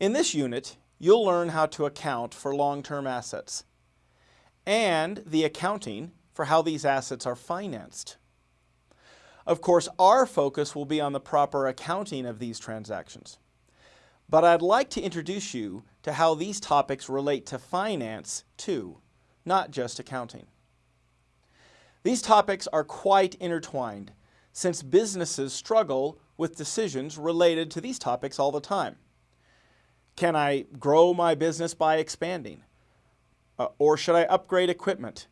In this unit, you'll learn how to account for long-term assets and the accounting for how these assets are financed. Of course, our focus will be on the proper accounting of these transactions. But I'd like to introduce you to how these topics relate to finance too, not just accounting. These topics are quite intertwined since businesses struggle with decisions related to these topics all the time. Can I grow my business by expanding? Uh, or should I upgrade equipment?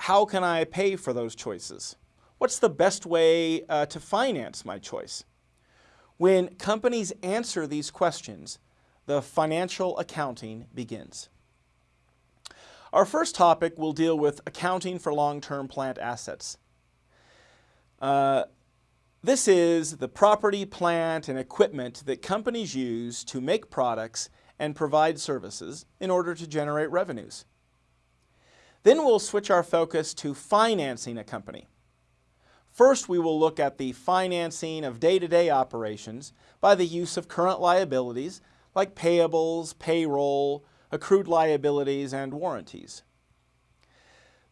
How can I pay for those choices? What's the best way uh, to finance my choice? When companies answer these questions, the financial accounting begins. Our first topic will deal with accounting for long-term plant assets. Uh, this is the property, plant, and equipment that companies use to make products and provide services in order to generate revenues. Then we'll switch our focus to financing a company. First, we will look at the financing of day-to-day -day operations by the use of current liabilities like payables, payroll, accrued liabilities, and warranties.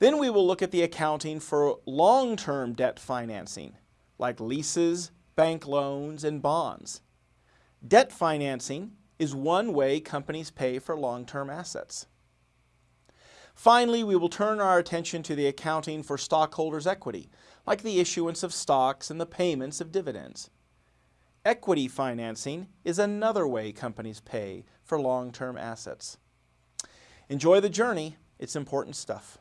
Then we will look at the accounting for long-term debt financing like leases, bank loans, and bonds. Debt financing is one way companies pay for long-term assets. Finally, we will turn our attention to the accounting for stockholders' equity, like the issuance of stocks and the payments of dividends. Equity financing is another way companies pay for long-term assets. Enjoy the journey. It's important stuff.